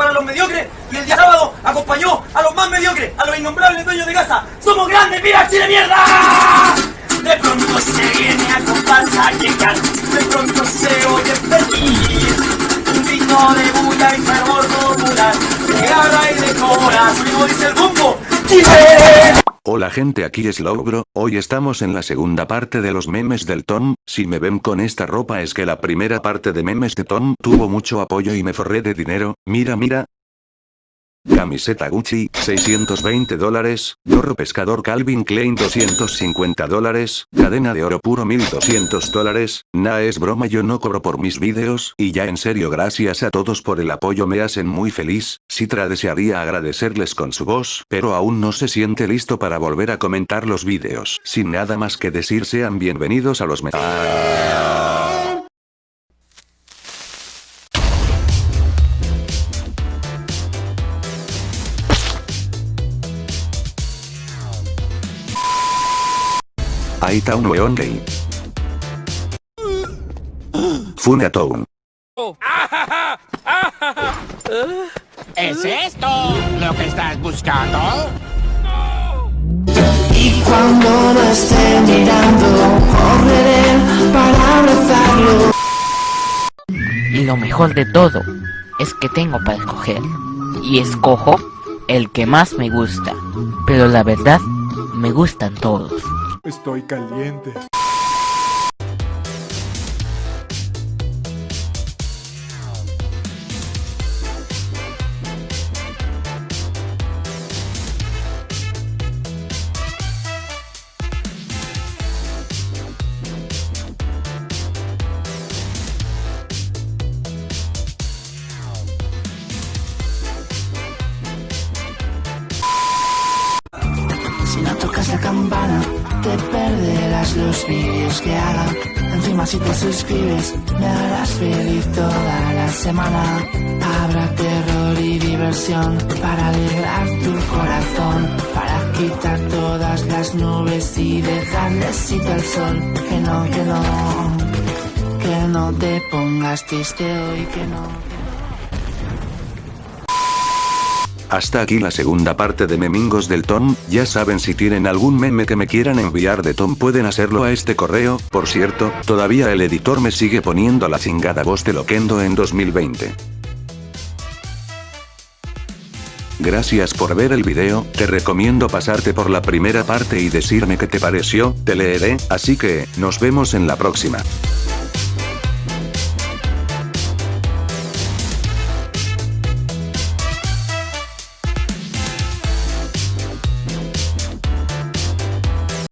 para los mediocres y el día sábado acompañó a los más mediocres, a los innombrables dueños de casa. ¡Somos grandes, mira Chile mierda! De pronto se viene a comparsa a llegar, de pronto se oye feliz. Un grito de bulla y fervor popular, de garra y de cora, como dice el. Hola gente aquí es Logro, hoy estamos en la segunda parte de los memes del Tom, si me ven con esta ropa es que la primera parte de memes de Tom tuvo mucho apoyo y me forré de dinero, mira mira, Camiseta Gucci, 620 dólares, gorro pescador Calvin Klein 250 dólares, cadena de oro puro 1200 dólares, nah es broma yo no cobro por mis vídeos, y ya en serio gracias a todos por el apoyo me hacen muy feliz, Citra desearía agradecerles con su voz, pero aún no se siente listo para volver a comentar los vídeos. Sin nada más que decir sean bienvenidos a los me... Ahí está un weón gay. Funatown. ¿Es esto lo que estás buscando? Y cuando no esté mirando, correré para abrazarlo. Y lo mejor de todo es que tengo para escoger. Y escojo el que más me gusta. Pero la verdad, me gustan todos. Estoy caliente. Si no tocas la campana, te perderás los vídeos que haga. Encima si te suscribes, me harás feliz toda la semana. Habrá terror y diversión para alegrar tu corazón. Para quitar todas las nubes y dejarle sitio al sol. Que no, que no, que no te pongas triste hoy, que no. Hasta aquí la segunda parte de Memingos del Tom, ya saben si tienen algún meme que me quieran enviar de Tom pueden hacerlo a este correo, por cierto, todavía el editor me sigue poniendo la chingada voz de Loquendo en 2020. Gracias por ver el video, te recomiendo pasarte por la primera parte y decirme qué te pareció, te leeré, así que, nos vemos en la próxima.